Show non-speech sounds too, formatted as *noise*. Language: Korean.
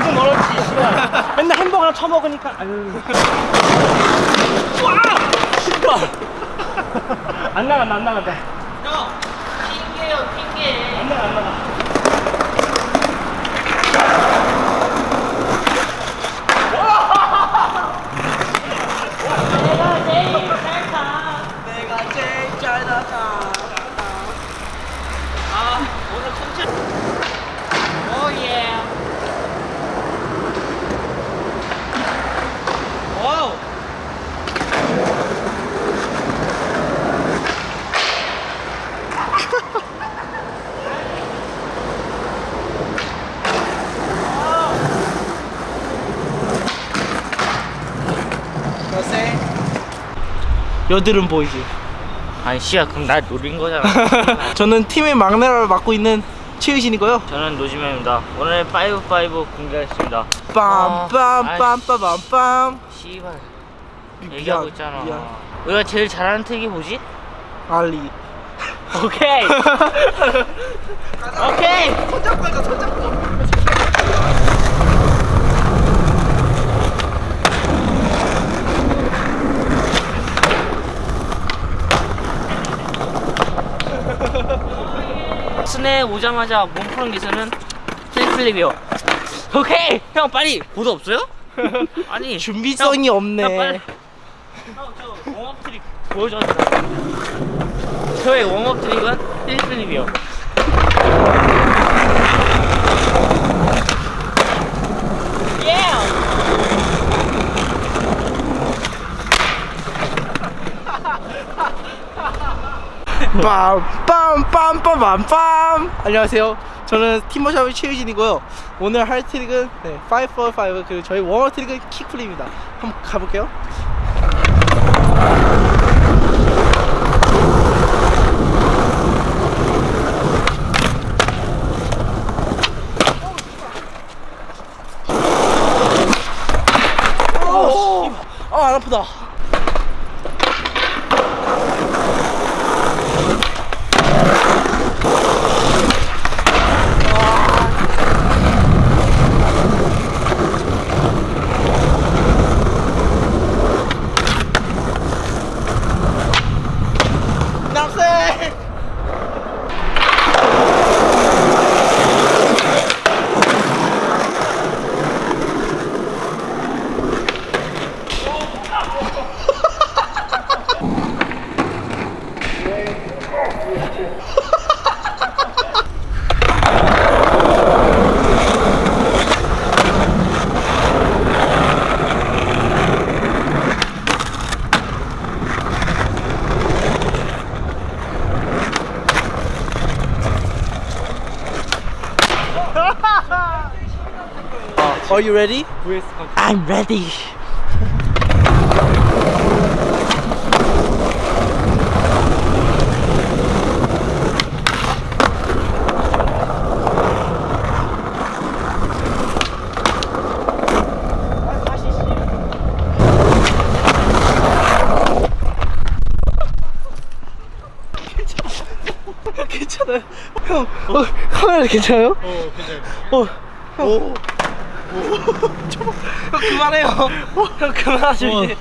맨날, 맨날 햄버거랑 처먹으니까. 아유. 와! 신발. 안 나간다 안 나간다. 형 핑계요 핑계 안 나가 안 나가 제일 잘가 내가 제일 잘 나가. 아 오늘 컨셉 오예 와우 너세? 여드름 보이지? 아니 씨야 그럼 날 노린 거잖아. *laughs* 저는 팀의 막내를 맡고 있는 최유신이고요. 저는 노지명입니다. 오늘 5-5 공개하겠습니다. 빰빰빰빰빰빰. 씨발. 미안, 얘기하고 있잖아. 미안. 우리가 제일 잘하는 특이 뭐지? 알리. 오케이. *laughs* 오케이. 손잡고 하자 손잡고. 스네 오자마자 몸 푸는 기술은 플립플립이요. 오케이! 형 빨리 보도 없어요? *laughs* 아니 준비성이 형, 없네. 형 빨리. 형 저 웜업 트릭 보여줘주세요. 저의 웜업 트릭은 플립플립이요 빰빰빰빰빰빰. 안녕하세요. 저는 팀머샵의 최유진이고요. 오늘 할 트릭은 네, 545 그리고 저희 웜업 트릭은 킥플립입니다. 한번 가볼게요. 오, 아, 안 아프다. Are you ready? I'm ready. *laughs* 괜찮아요. 형, 어, 카메라 괜찮아요? 어 괜찮아. *laughs* 어, 형. 형 그만해요. 형 그만하시면 어.